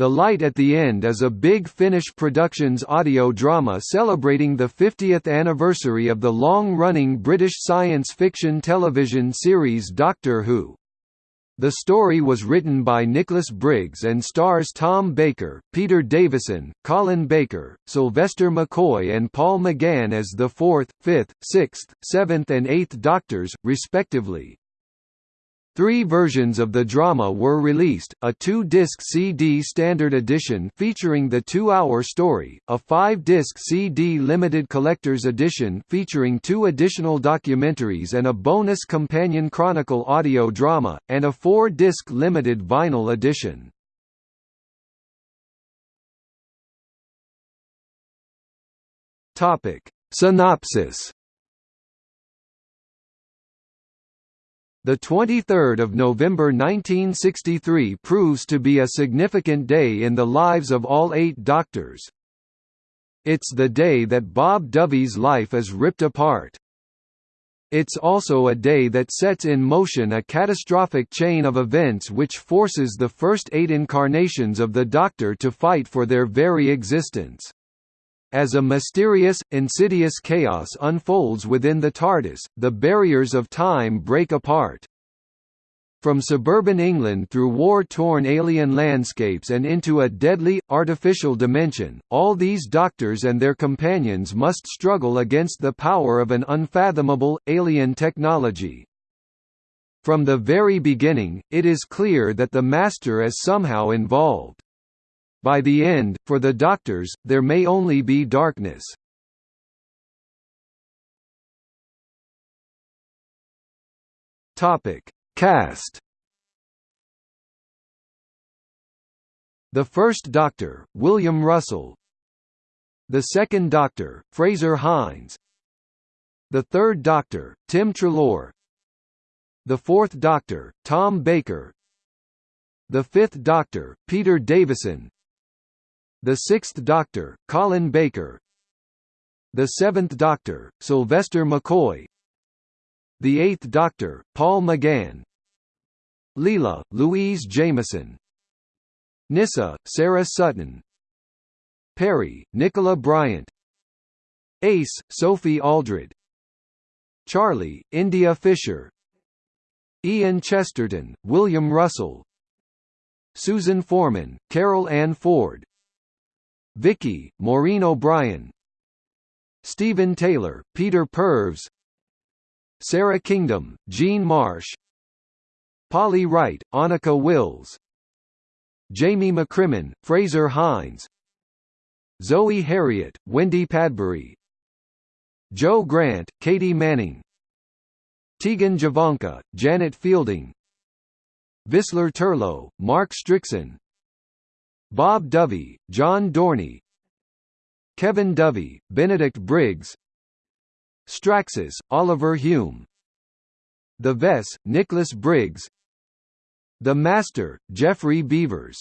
The Light at the End is a Big Finish Productions audio drama celebrating the 50th anniversary of the long-running British science fiction television series Doctor Who. The story was written by Nicholas Briggs and stars Tom Baker, Peter Davison, Colin Baker, Sylvester McCoy and Paul McGann as the fourth, fifth, sixth, seventh and eighth Doctors, respectively. Three versions of the drama were released, a two-disc CD standard edition featuring the two-hour story, a five-disc CD limited collector's edition featuring two additional documentaries and a bonus companion chronicle audio drama, and a four-disc limited vinyl edition. Synopsis The 23rd of November 1963 proves to be a significant day in the lives of all eight doctors. It's the day that Bob Dovey's life is ripped apart. It's also a day that sets in motion a catastrophic chain of events which forces the first eight incarnations of the Doctor to fight for their very existence. As a mysterious, insidious chaos unfolds within the TARDIS, the barriers of time break apart. From suburban England through war-torn alien landscapes and into a deadly, artificial dimension, all these doctors and their companions must struggle against the power of an unfathomable, alien technology. From the very beginning, it is clear that the Master is somehow involved. By the end, for the Doctors, there may only be darkness. Cast. The first Doctor, William Russell. The second Doctor, Fraser Hines. The third Doctor, Tim Treloar. The fourth Doctor, Tom Baker. The fifth Doctor, Peter Davison. The Sixth Doctor, Colin Baker. The Seventh Doctor, Sylvester McCoy. The Eighth Doctor, Paul McGann. Leela, Louise Jameson. Nyssa, Sarah Sutton. Peri, Nicola Bryant. Ace, Sophie Aldred. Charley, India Fisher. Ian Chesterton, William Russell. Susan Foreman, Carol Ann Ford Vicki, Maureen O'Brien. Steven Taylor, Peter Purves Sara Kingdom, Jean Marsh. Polly Wright, Anneke Wills. Jamie McCrimmon, Fraser Hines. Zoe Heriot, Wendy Padbury. Jo Grant, Katy Manning. Tegan Jovanka, Janet Fielding. Vislor Turlough, Mark Strickson Bob Dovey, John Dorney Kevin Dovey, Benedict Briggs Straxus, Oliver Hume The Vess, Nicholas Briggs The Master, Geoffrey Beevers